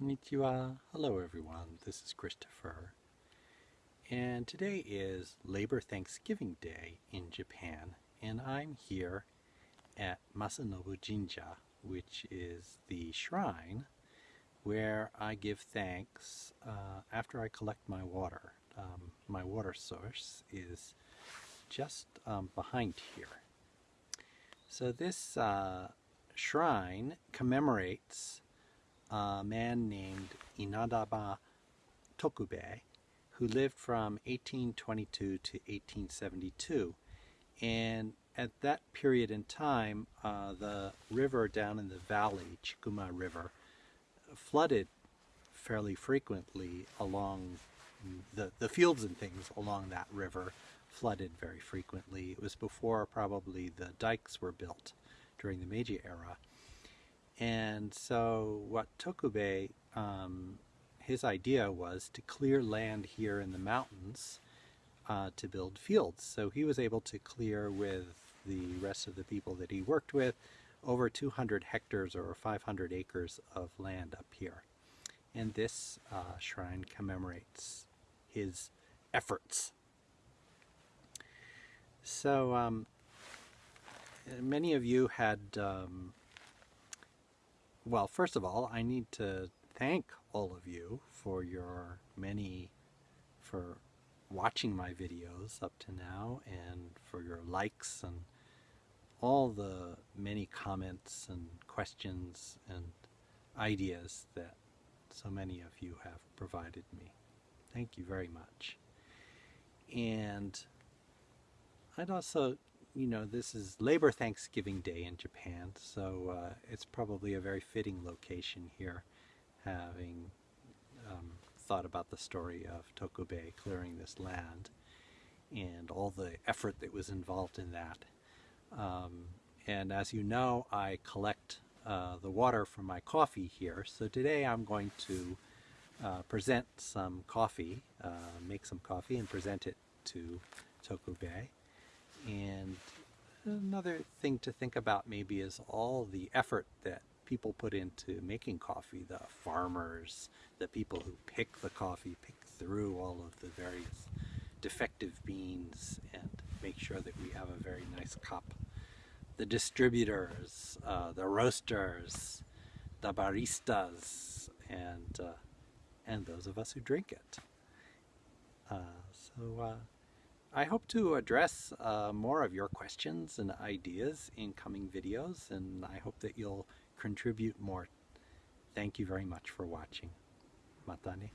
Konnichiwa. Hello everyone, this is Christopher. And today is Labor Thanksgiving Day in Japan, and I'm here at Masanobu Jinja, which is the shrine where I give thanks uh, after I collect my water. Um, my water source is just um, behind here. So this uh, shrine commemorates a man named Inadaba Tokubei, who lived from 1822 to 1872. And at that period in time, uh, the river down in the valley, Chikuma River, flooded fairly frequently along the, the fields and things along that river flooded very frequently. It was before probably the dikes were built during the Meiji era. And so what Tokubei, um, his idea was to clear land here in the mountains uh, to build fields. So he was able to clear with the rest of the people that he worked with over 200 hectares or 500 acres of land up here. And this uh, shrine commemorates his efforts. So um, many of you had um, well, first of all, I need to thank all of you for your many, for watching my videos up to now and for your likes and all the many comments and questions and ideas that so many of you have provided me. Thank you very much. And I'd also you know, this is Labor Thanksgiving Day in Japan, so uh, it's probably a very fitting location here, having um, thought about the story of Tokubei clearing this land and all the effort that was involved in that. Um, and as you know, I collect uh, the water from my coffee here, so today I'm going to uh, present some coffee, uh, make some coffee and present it to Tokubei. And another thing to think about maybe is all the effort that people put into making coffee, the farmers, the people who pick the coffee, pick through all of the various defective beans and make sure that we have a very nice cup. The distributors, uh, the roasters, the baristas, and, uh, and those of us who drink it. Uh, so uh, I hope to address uh, more of your questions and ideas in coming videos, and I hope that you'll contribute more. Thank you very much for watching. Matane.